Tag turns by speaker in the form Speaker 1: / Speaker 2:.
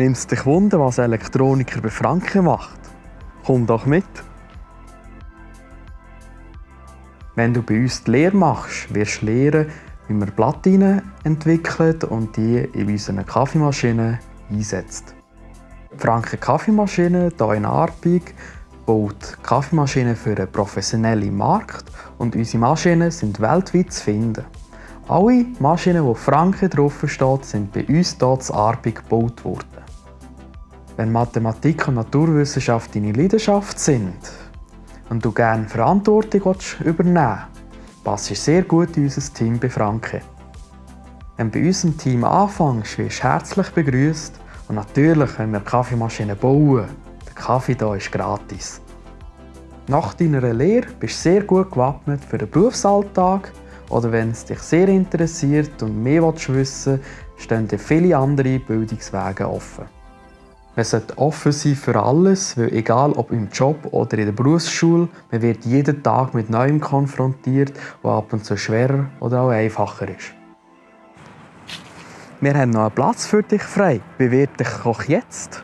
Speaker 1: Nimmst dich Wunder, was Elektroniker bei Franken macht? Komm doch mit! Wenn du bei uns die Lehre machst, wirst du lernen, wie man Platinen entwickelt und die in unseren Kaffeemaschinen einsetzt. Die Franken Kaffeemaschine hier in Arbig baut Kaffeemaschinen für einen professionellen Markt und unsere Maschinen sind weltweit zu finden. Alle Maschinen, wo Franken draufsteht, sind bei uns hier in Arbig gebaut worden. Wenn Mathematik und Naturwissenschaft deine Leidenschaft sind und du gerne Verantwortung übernehmen willst, passt sehr gut in unser Team bei Franke. Wenn du bei unserem Team anfängst, wirst du herzlich begrüßt und natürlich können wir Kaffeemaschinen bauen. Der Kaffee hier ist gratis. Nach deiner Lehre bist du sehr gut gewappnet für den Berufsalltag oder wenn es dich sehr interessiert und mehr wissen willst, stehen dir viele andere Bildungswege offen. Man sollte offen sein für alles, weil egal ob im Job oder in der Berufsschule, man wird jeden Tag mit Neuem konfrontiert, was ab und zu schwerer oder auch einfacher ist. Wir haben noch einen Platz für dich frei. Bewirb dich auch jetzt.